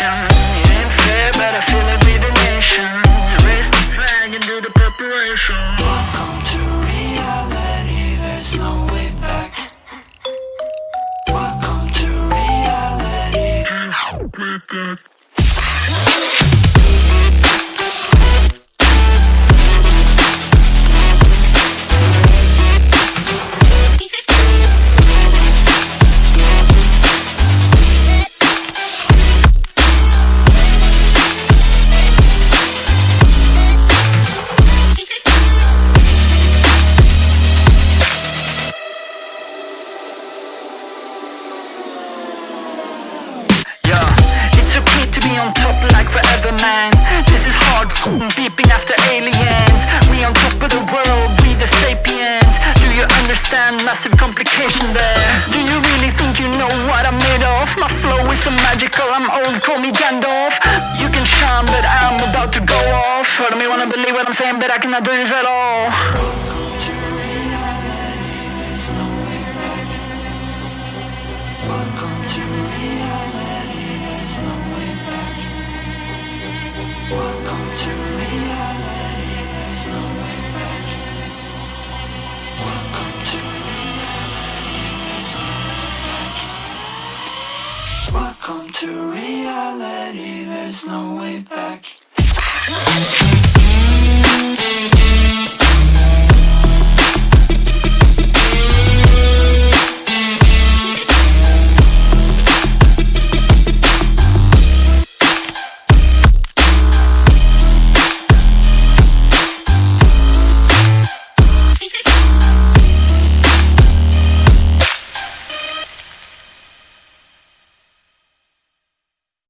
nation. It ain't fair, but I feel it be the nation. So Raise the flag and do the preparation. Welcome to reality, there's no way back. Welcome to reality. Forever man This is hard beeping after aliens We on top of the world, we the sapiens Do you understand massive complication there? Do you really think you know what I'm made of? My flow is so magical, I'm old, call me Gandalf You can shine but I'm about to go off of me wanna believe what I'm saying but I cannot do this at all Welcome to reality, there's no way back. Welcome to reality, there's no way back. Welcome to reality, there's no way back.